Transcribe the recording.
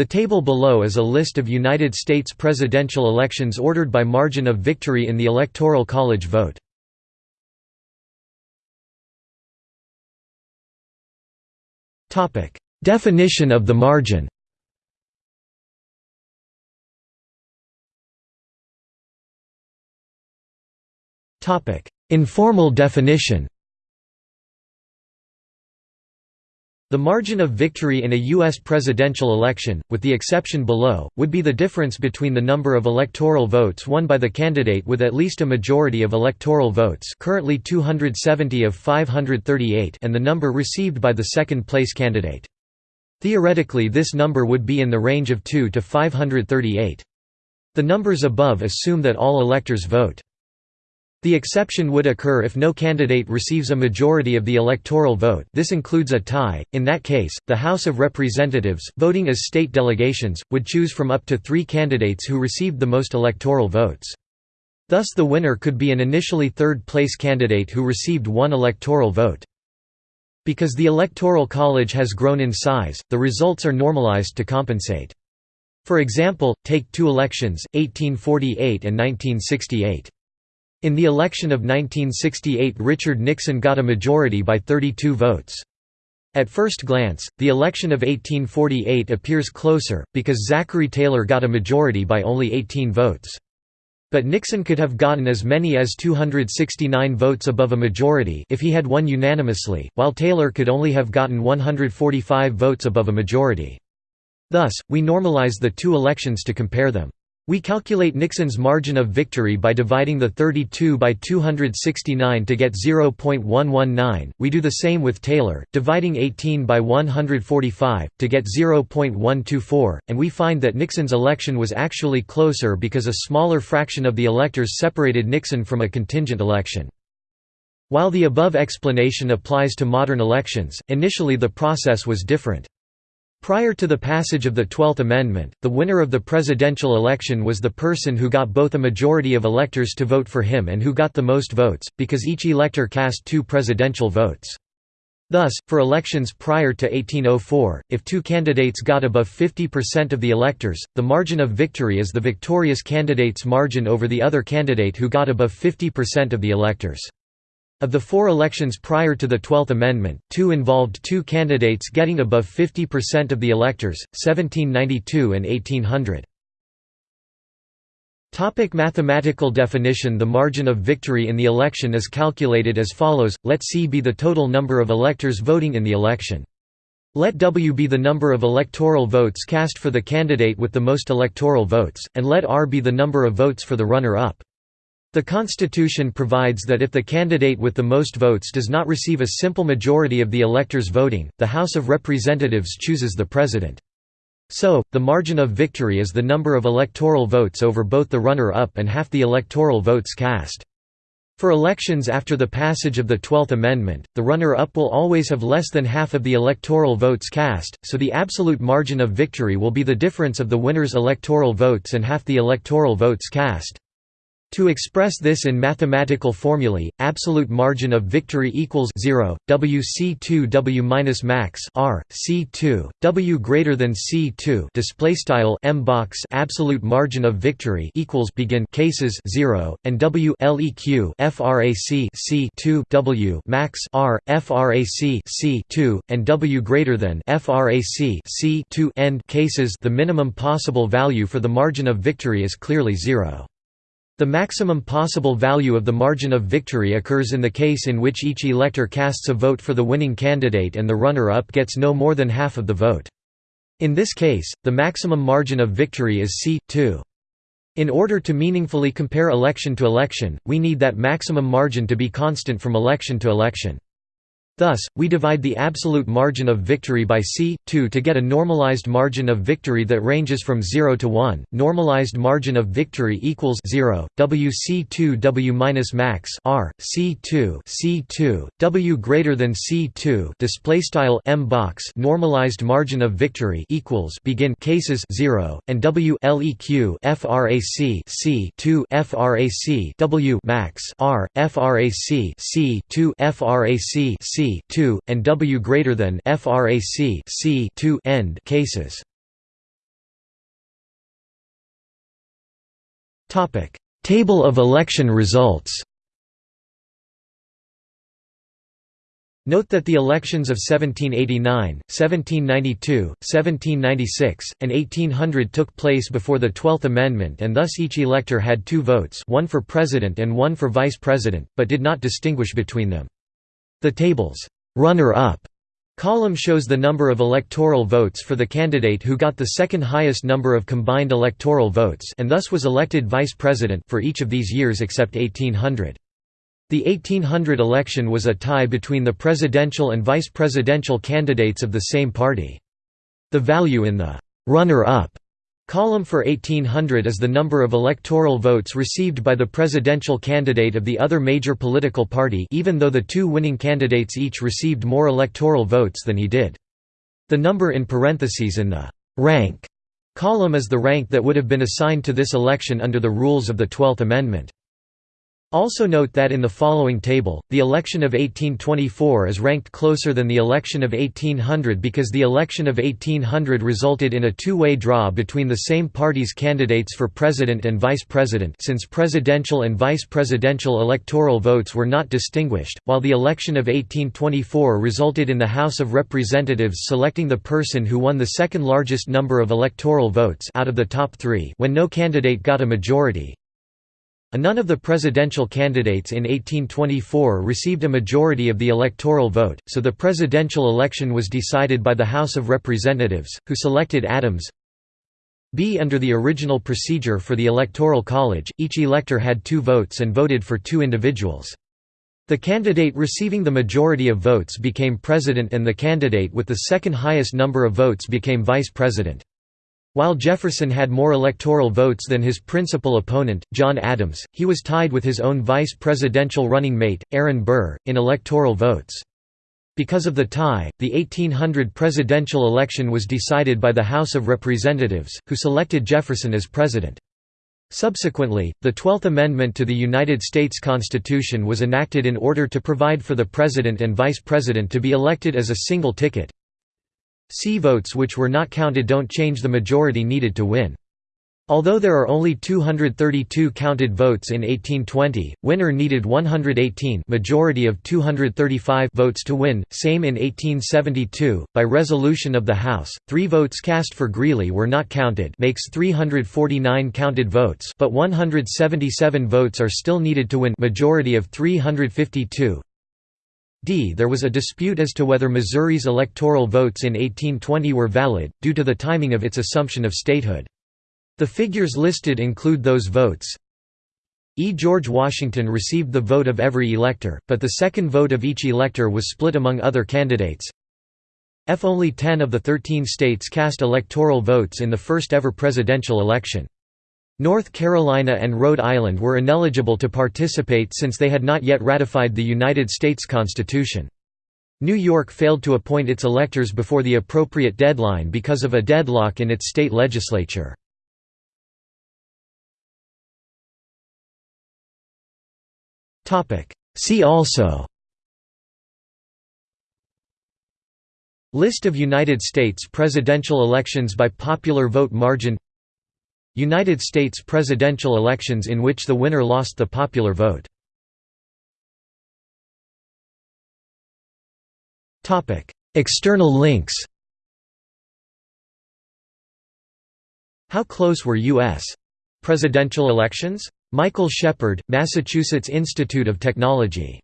The table below is a list of United States presidential elections ordered by margin of victory in the Electoral College vote. Definition of the margin Informal definition The margin of victory in a U.S. presidential election, with the exception below, would be the difference between the number of electoral votes won by the candidate with at least a majority of electoral votes currently 270 of 538 and the number received by the second-place candidate. Theoretically this number would be in the range of 2 to 538. The numbers above assume that all electors vote. The exception would occur if no candidate receives a majority of the electoral vote this includes a tie, in that case, the House of Representatives, voting as state delegations, would choose from up to three candidates who received the most electoral votes. Thus the winner could be an initially third-place candidate who received one electoral vote. Because the Electoral College has grown in size, the results are normalized to compensate. For example, take two elections, 1848 and 1968. In the election of 1968 Richard Nixon got a majority by 32 votes. At first glance, the election of 1848 appears closer, because Zachary Taylor got a majority by only 18 votes. But Nixon could have gotten as many as 269 votes above a majority if he had won unanimously, while Taylor could only have gotten 145 votes above a majority. Thus, we normalize the two elections to compare them. We calculate Nixon's margin of victory by dividing the 32 by 269 to get 0.119. We do the same with Taylor, dividing 18 by 145 to get 0.124, and we find that Nixon's election was actually closer because a smaller fraction of the electors separated Nixon from a contingent election. While the above explanation applies to modern elections, initially the process was different. Prior to the passage of the Twelfth Amendment, the winner of the presidential election was the person who got both a majority of electors to vote for him and who got the most votes, because each elector cast two presidential votes. Thus, for elections prior to 1804, if two candidates got above 50% of the electors, the margin of victory is the victorious candidate's margin over the other candidate who got above 50% of the electors. Of the four elections prior to the Twelfth Amendment, two involved two candidates getting above 50% of the electors, 1792 and 1800. Topic mathematical definition The margin of victory in the election is calculated as follows, let C be the total number of electors voting in the election. Let W be the number of electoral votes cast for the candidate with the most electoral votes, and let R be the number of votes for the runner-up. The Constitution provides that if the candidate with the most votes does not receive a simple majority of the electors voting, the House of Representatives chooses the President. So, the margin of victory is the number of electoral votes over both the runner-up and half the electoral votes cast. For elections after the passage of the Twelfth Amendment, the runner-up will always have less than half of the electoral votes cast, so the absolute margin of victory will be the difference of the winner's electoral votes and half the electoral votes cast. To express this in mathematical formulae, absolute margin of victory equals 0, WC2 W minus max R C2 W greater than C2 display style M box absolute margin of victory equals begin cases 0 and W LEQ frac C2 W max R frac C2 and W greater than frac C2 end cases the minimum possible value for the margin of victory is clearly 0. The maximum possible value of the margin of victory occurs in the case in which each elector casts a vote for the winning candidate and the runner-up gets no more than half of the vote. In this case, the maximum margin of victory is C2. In order to meaningfully compare election to election, we need that maximum margin to be constant from election to election. Thus, we divide the absolute margin of victory by c. 2 to get a normalized margin of victory that ranges from 0 to 1. Normalized margin of victory equals 0. WC2 W minus max R C2 C2 W greater than C2 display M box normalized margin of victory equals begin cases 0 and W LEQ frac C2 frac W max R frac C2 frac C c 2 and w greater than frac c 2 end cases. Topic: Table of election results. Note that the elections of 1789, 1792, 1796, and 1800 took place before the Twelfth Amendment and thus each elector had two votes one for president and one for vice president, but did not distinguish between them. The table's runner-up column shows the number of electoral votes for the candidate who got the second highest number of combined electoral votes and thus was elected vice president for each of these years except 1800. The 1800 election was a tie between the presidential and vice presidential candidates of the same party. The value in the «runner-up» column for 1800 is the number of electoral votes received by the presidential candidate of the other major political party even though the two winning candidates each received more electoral votes than he did. The number in parentheses in the «rank» column is the rank that would have been assigned to this election under the rules of the Twelfth Amendment. Also note that in the following table, the election of 1824 is ranked closer than the election of 1800 because the election of 1800 resulted in a two-way draw between the same party's candidates for president and vice president since presidential and vice presidential electoral votes were not distinguished, while the election of 1824 resulted in the House of Representatives selecting the person who won the second largest number of electoral votes out of the top three when no candidate got a majority, None of the presidential candidates in 1824 received a majority of the electoral vote, so the presidential election was decided by the House of Representatives, who selected Adams. B. Under the original procedure for the Electoral College, each elector had two votes and voted for two individuals. The candidate receiving the majority of votes became president and the candidate with the second highest number of votes became vice president. While Jefferson had more electoral votes than his principal opponent, John Adams, he was tied with his own vice presidential running mate, Aaron Burr, in electoral votes. Because of the tie, the 1800 presidential election was decided by the House of Representatives, who selected Jefferson as president. Subsequently, the Twelfth Amendment to the United States Constitution was enacted in order to provide for the president and vice president to be elected as a single ticket, C votes which were not counted don't change the majority needed to win. Although there are only 232 counted votes in 1820, winner needed 118 majority of 235 votes to win, same in 1872, by resolution of the House, three votes cast for Greeley were not counted makes 349 counted votes but 177 votes are still needed to win majority of 352, d. There was a dispute as to whether Missouri's electoral votes in 1820 were valid, due to the timing of its assumption of statehood. The figures listed include those votes. E. George Washington received the vote of every elector, but the second vote of each elector was split among other candidates. F. Only 10 of the 13 states cast electoral votes in the first ever presidential election. North Carolina and Rhode Island were ineligible to participate since they had not yet ratified the United States Constitution. New York failed to appoint its electors before the appropriate deadline because of a deadlock in its state legislature. See also List of United States presidential elections by popular vote margin United States presidential elections in which the winner lost the popular vote. External links How close were U.S. presidential elections? Michael Shepard, Massachusetts Institute of Technology